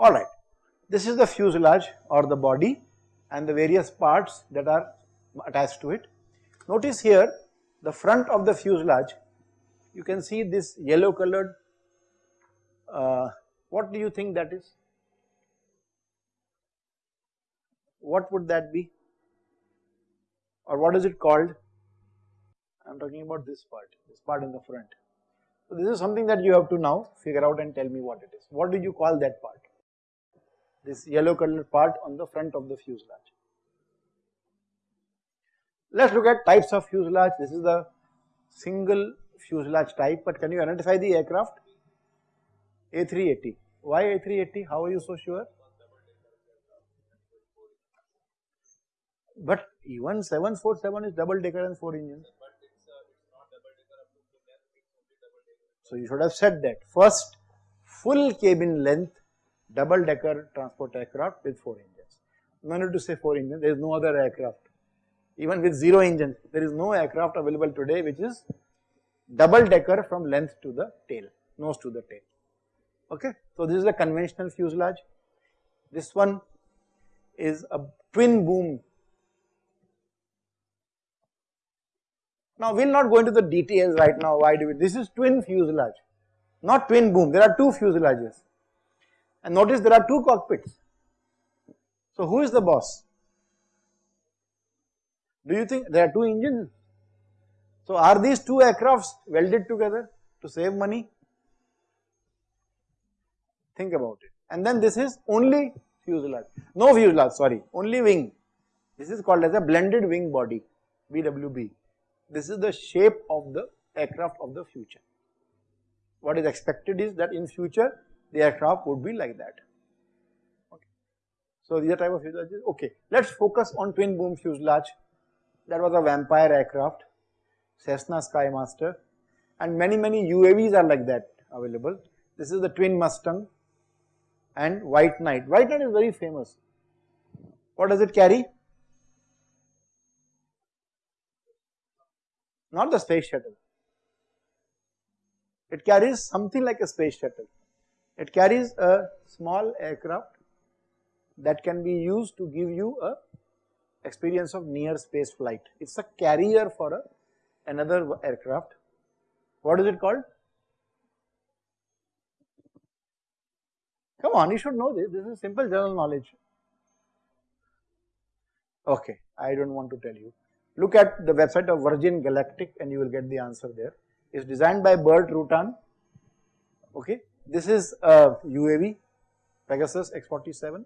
Alright, this is the fuselage or the body and the various parts that are attached to it. Notice here the front of the fuselage you can see this yellow colored uh, what do you think that is? What would that be or what is it called? I am talking about this part, this part in the front. So this is something that you have to now figure out and tell me what it is. What do you call that part? This yellow colored part on the front of the fuselage. Let us look at types of fuselage. This is the single fuselage type, but can you identify the aircraft? A380. Why A380? How are you so sure? But even 747 is double decker and 4 engines. So you should have said that. First, full cabin length double decker transport aircraft with 4 engines. No need to say 4 engines, there is no other aircraft. Even with 0 engine, there is no aircraft available today which is double decker from length to the tail, nose to the tail. Okay, so this is a conventional fuselage. This one is a twin boom. Now we will not go into the details right now. Why do we? This is twin fuselage, not twin boom. There are two fuselages, and notice there are two cockpits. So who is the boss? Do you think there are two engines? So are these two aircrafts welded together to save money? Think about it. And then this is only fuselage, no fuselage, sorry, only wing. This is called as a blended wing body, BWB. This is the shape of the aircraft of the future. What is expected is that in future the aircraft would be like that. Okay. So these are type of fuselages. Okay, let's focus on twin boom fuselage. That was a vampire aircraft. Cessna Skymaster and many many UAVs are like that available. This is the Twin Mustang and White Knight. White Knight is very famous. What does it carry? Not the space shuttle. It carries something like a space shuttle. It carries a small aircraft that can be used to give you a experience of near space flight. It is a carrier for a another aircraft. What is it called? Come on, you should know this. This is simple general knowledge. Okay, I don't want to tell you. Look at the website of Virgin Galactic and you will get the answer there. It's designed by Burt Rutan. Okay, this is a UAV, Pegasus X47.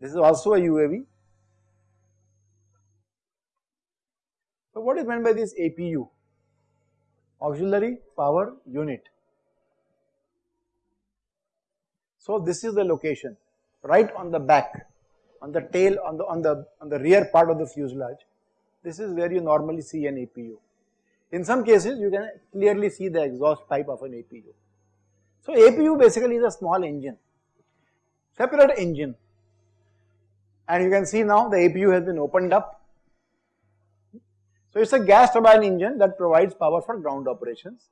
This is also a UAV. So what is meant by this APU? Auxiliary Power Unit. So this is the location right on the back, on the tail, on the on the on the rear part of the fuselage. This is where you normally see an APU. In some cases, you can clearly see the exhaust pipe of an APU. So APU basically is a small engine, separate engine, and you can see now the APU has been opened up so, it is a gas turbine engine that provides power for ground operations.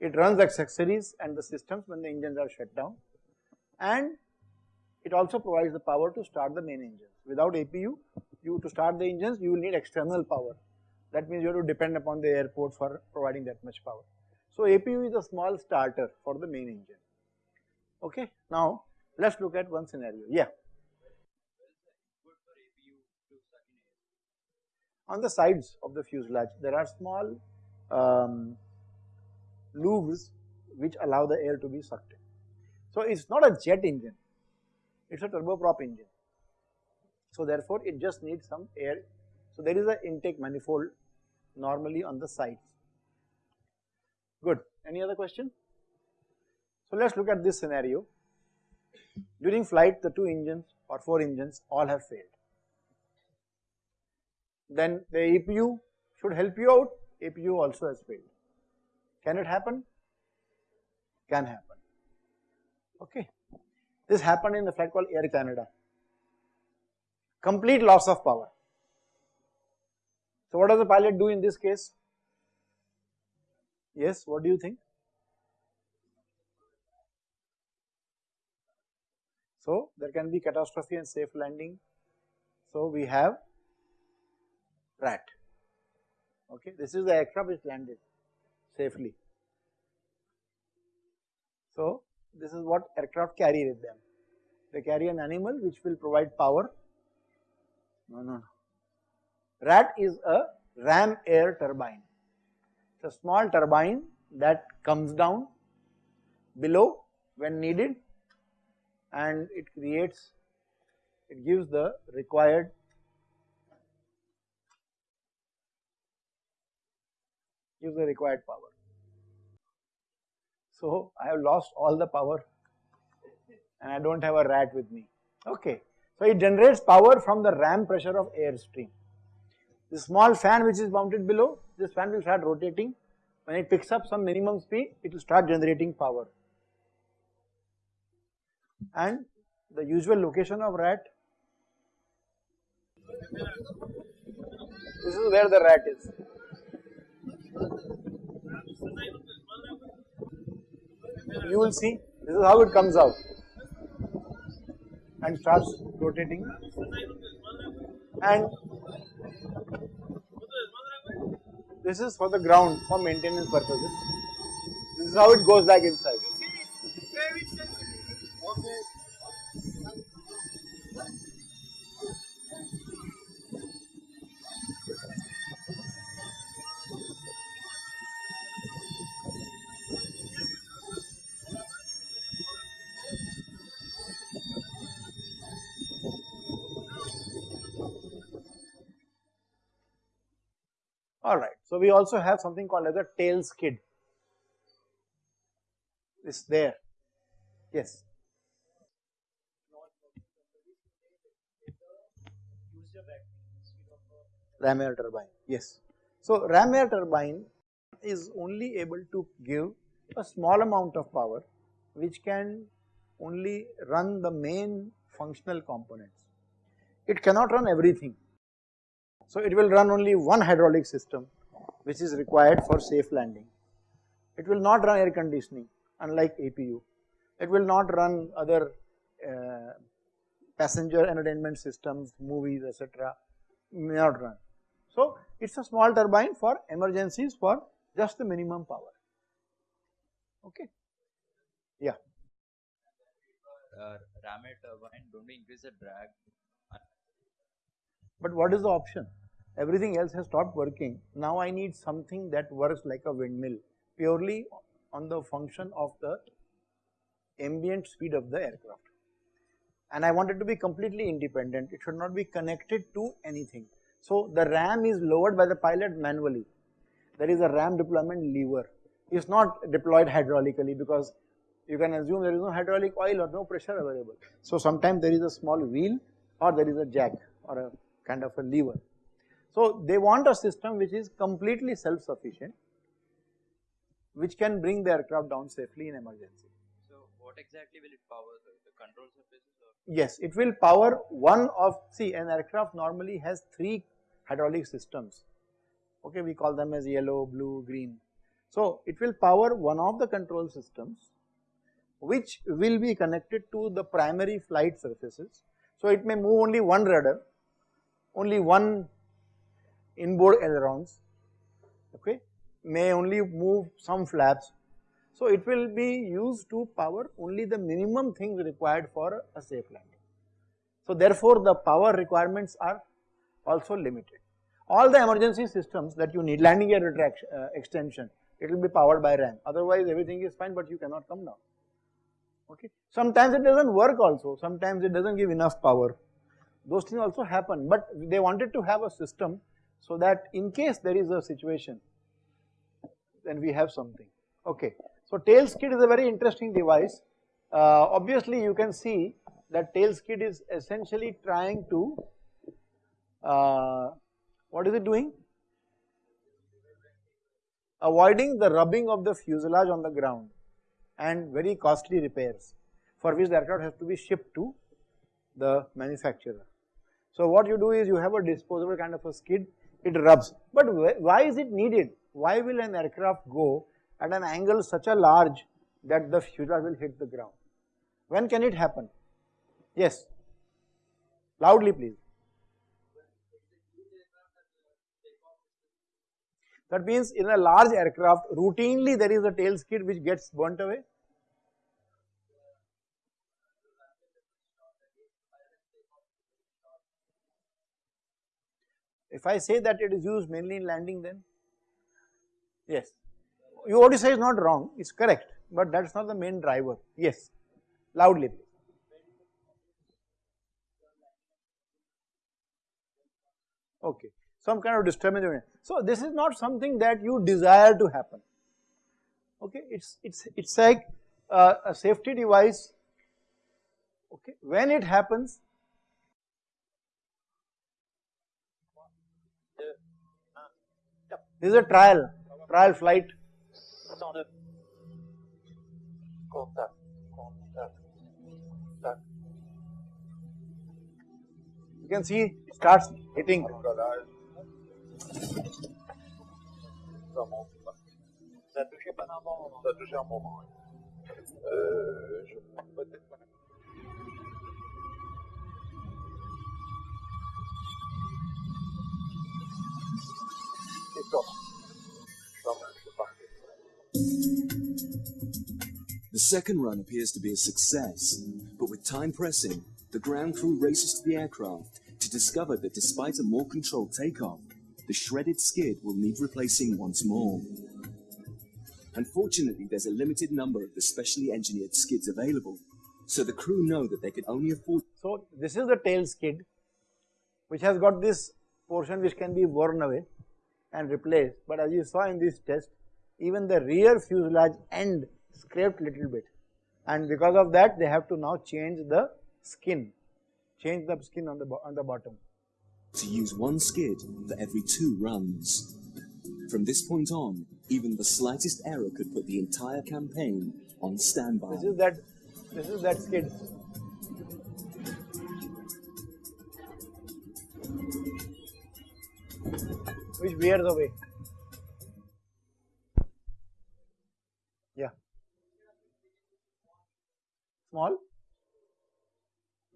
It runs accessories and the systems when the engines are shut down and it also provides the power to start the main engines. Without APU, you to start the engines you will need external power. That means you have to depend upon the airport for providing that much power. So, APU is a small starter for the main engine. Okay. Now, let us look at one scenario. Yeah. on the sides of the fuselage there are small um, loops which allow the air to be sucked in. So it is not a jet engine, it is a turboprop engine. So therefore it just needs some air. So there is an intake manifold normally on the sides. Good. Any other question? So let us look at this scenario. During flight the two engines or four engines all have failed then the APU should help you out, APU also has failed. Can it happen? Can happen. Okay. This happened in the flight called Air Canada. Complete loss of power. So what does the pilot do in this case? Yes, what do you think? So there can be catastrophe and safe landing. So we have rat. Okay, this is the aircraft which landed safely. So this is what aircraft carry with them. They carry an animal which will provide power. No, no, no. Rat is a ram air turbine. It's a small turbine that comes down below when needed and it creates, it gives the required gives the required power. So I have lost all the power and I do not have a rat with me. Okay. So it generates power from the ram pressure of airstream. The small fan which is mounted below, this fan will start rotating. When it picks up some minimum speed, it will start generating power. And the usual location of rat, this is where the rat is. You will see, this is how it comes out and starts rotating and this is for the ground for maintenance purposes. This is how it goes back inside. We also have something called as a tail skid. It's there. Yes. Ram air turbine, yes. So ram air turbine is only able to give a small amount of power which can only run the main functional components. It cannot run everything so it will run only one hydraulic system which is required for safe landing. It will not run air conditioning unlike APU. It will not run other uh, passenger entertainment systems, movies etc. may not run. So it is a small turbine for emergencies for just the minimum power. Okay. Yeah. Uh, ram turbine don't increase the drag but what is the option? Everything else has stopped working. Now I need something that works like a windmill purely on the function of the ambient speed of the aircraft. And I want it to be completely independent. It should not be connected to anything. So the ram is lowered by the pilot manually. There is a ram deployment lever. It's not deployed hydraulically because you can assume there is no hydraulic oil or no pressure available. So sometimes there is a small wheel or there is a jack or a kind of a lever. So they want a system which is completely self-sufficient, which can bring the aircraft down safely in emergency. So what exactly will it power, the, the control surfaces or? Yes, it will power one of, see an aircraft normally has three hydraulic systems, okay, we call them as yellow, blue, green. So it will power one of the control systems which will be connected to the primary flight surfaces. So it may move only one rudder only one inboard ailerons okay may only move some flaps. So it will be used to power only the minimum things required for a safe landing. So therefore the power requirements are also limited. All the emergency systems that you need landing gear retraction uh, extension it will be powered by RAM otherwise everything is fine but you cannot come down okay. Sometimes it does not work also sometimes it does not give enough power those things also happen but they wanted to have a system so that in case there is a situation then we have something okay. So tail skid is a very interesting device uh, obviously you can see that tail skid is essentially trying to uh, what is it doing avoiding the rubbing of the fuselage on the ground and very costly repairs for which the aircraft has to be shipped to the manufacturer. So what you do is you have a disposable kind of a skid, it rubs. But why is it needed? Why will an aircraft go at an angle such a large that the fuselage will hit the ground? When can it happen? Yes. Loudly please. That means in a large aircraft routinely there is a tail skid which gets burnt away. If I say that it is used mainly in landing then, yes, you you say is not wrong, it's correct, but that is not the main driver, yes, loudly. Okay, some kind of disturbance. So this is not something that you desire to happen. Okay, it's it's it's like uh, a safety device. Okay, when it happens, this is a trial trial flight. You can see it starts hitting. Pas. The second run appears to be a success, but with time pressing, the ground crew races to the aircraft to discover that despite a more controlled takeoff, the shredded skid will need replacing once more. Unfortunately, there's a limited number of the specially engineered skids available, so the crew know that they can only afford So this is the tail skid which has got this portion which can be worn away and replaced but as you saw in this test even the rear fuselage end scraped little bit and because of that they have to now change the skin, change the skin on the, on the bottom. to use one skid for every two runs. From this point on, even the slightest error could put the entire campaign on standby. This is that, this is that skid. Which wears away. Yeah. Small.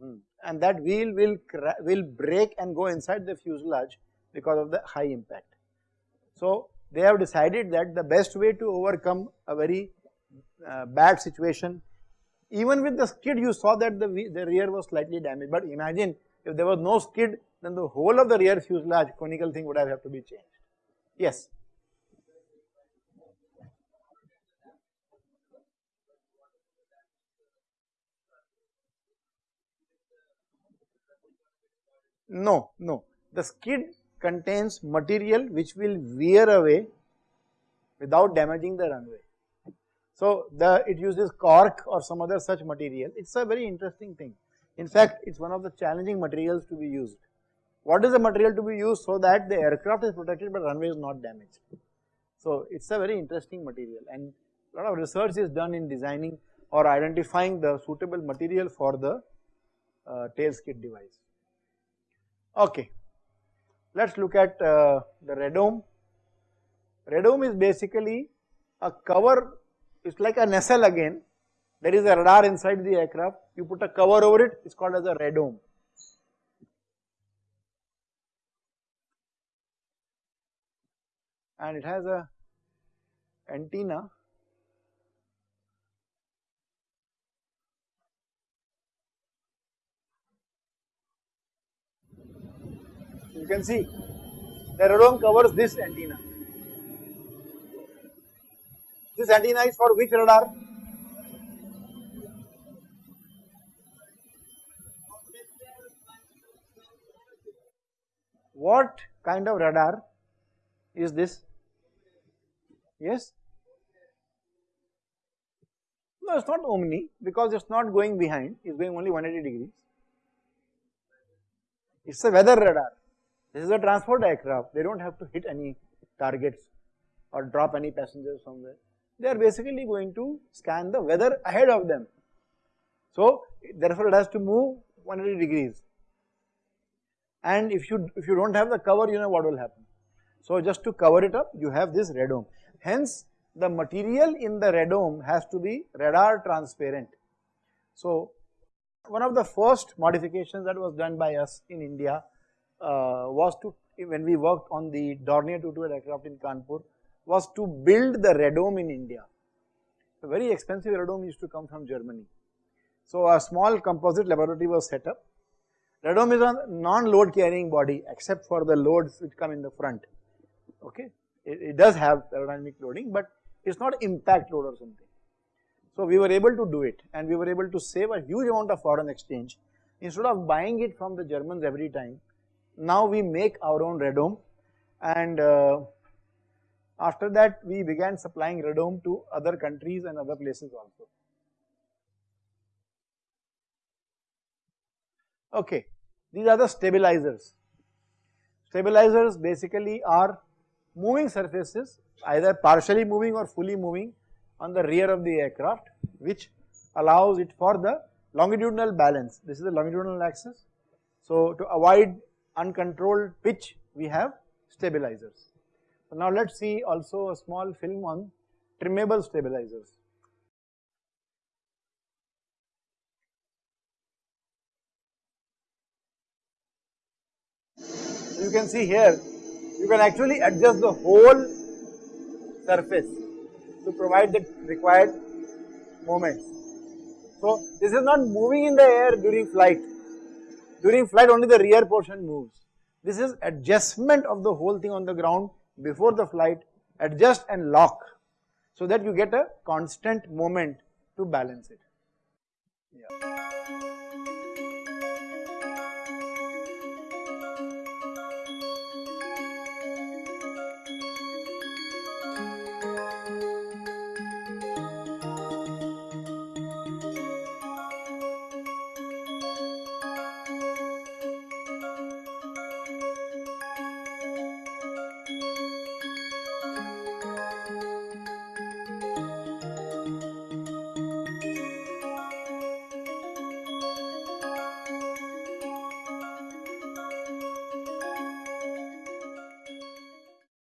Hmm. And that wheel will will break and go inside the fuselage because of the high impact. So they have decided that the best way to overcome a very uh, bad situation, even with the skid you saw that the, the rear was slightly damaged, but imagine if there was no skid then the whole of the rear fuselage conical thing would have, to be changed. Yes. No, no. The skid contains material which will wear away without damaging the runway. So the it uses cork or some other such material. It's a very interesting thing. In fact, it's one of the challenging materials to be used. What is the material to be used so that the aircraft is protected but runway is not damaged? So it's a very interesting material and a lot of research is done in designing or identifying the suitable material for the uh, tail skid device. Okay, let's look at uh, the radome. Radome is basically a cover, it's like a nacelle again. There is a radar inside the aircraft, you put a cover over it, it's called as a radome. And it has a antenna you can see the radome covers this antenna. This antenna is for which radar? What kind of radar is this? Yes? No, it's not omni because it's not going behind, it's going only 180 degrees. It's a weather radar. This is a transport aircraft, they don't have to hit any targets or drop any passengers somewhere. They are basically going to scan the weather ahead of them. So therefore it has to move 180 degrees. And if you if you don't have the cover, you know what will happen. So just to cover it up, you have this radome. Hence the material in the radome has to be radar transparent. So One of the first modifications that was done by us in India uh, was to, when we worked on the Dornier 22 aircraft in Kanpur, was to build the radome in India. A very expensive radome used to come from Germany. So a small composite laboratory was set up. Radome is a non-load carrying body except for the loads which come in the front. Okay, it, it does have aerodynamic loading, but it's not impact load or something. So we were able to do it and we were able to save a huge amount of foreign exchange. Instead of buying it from the Germans every time, now we make our own radome and uh, after that we began supplying radome to other countries and other places also. Okay, these are the stabilizers. Stabilizers basically are moving surfaces either partially moving or fully moving on the rear of the aircraft which allows it for the longitudinal balance. This is the longitudinal axis. So to avoid uncontrolled pitch we have stabilizers. So now let us see also a small film on trimmable stabilizers. you can see here you can actually adjust the whole surface to provide the required moments. So this is not moving in the air during flight, during flight only the rear portion moves. This is adjustment of the whole thing on the ground before the flight, adjust and lock so that you get a constant moment to balance it. Yeah.